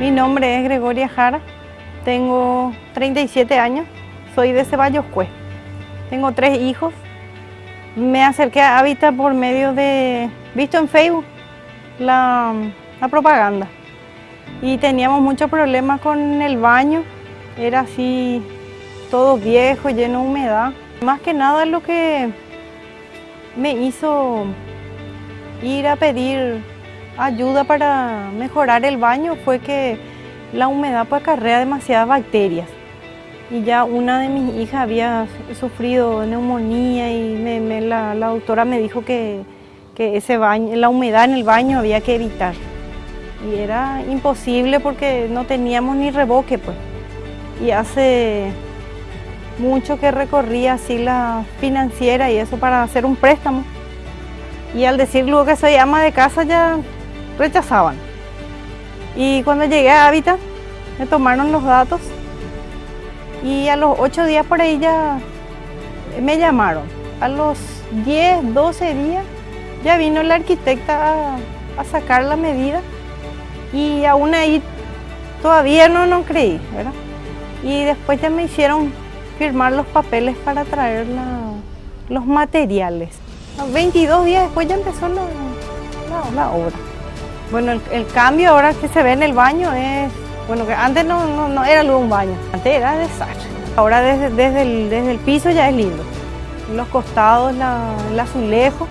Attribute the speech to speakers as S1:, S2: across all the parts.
S1: Mi nombre es Gregoria Jara, tengo 37 años, soy de Ceballos Cue. Tengo tres hijos. Me acerqué a Hábitat por medio de, visto en Facebook, la, la propaganda. Y teníamos muchos problemas con el baño, era así todo viejo, lleno de humedad. Más que nada lo que me hizo ir a pedir ayuda para mejorar el baño fue que la humedad pues acarrea demasiadas bacterias. Y ya una de mis hijas había sufrido neumonía y la, doctora me dijo que, que ese baño, la humedad en el baño había que evitar. Y era imposible porque no teníamos ni reboque pues. Y hace mucho que recorría así la financiera y eso para hacer un préstamo. Y al decir luego que soy ama de casa ya rechazaban. Y cuando llegué a Hábitat me tomaron los datos y a los ocho días por ahí ya me llamaron. A los 10, 12 días ya vino la arquitecta a, sacar la medida y aún ahí todavía no, no creí, ¿verdad? Y después ya me hicieron firmar los papeles para traer los materiales. 22 días después ya empezó la, obra. Bueno, el, cambio ahora que se ve en el baño es, bueno, que antes no, no, era luego un baño, antes era desastre. Ahora desde, desde, el, desde el piso ya es lindo. Los costados, la, el azulejo,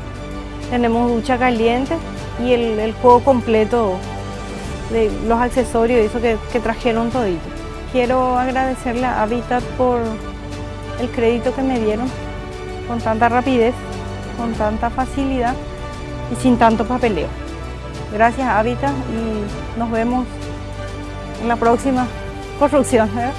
S1: tenemos ducha caliente y el, juego completo de los accesorios eso que, que trajeron todito. Quiero agradecerle a Habitat por el crédito que me dieron con tanta rapidez, con tanta facilidad y sin tanto papeleo. Gracias Hábitat y nos vemos en la próxima construcción. ¿eh?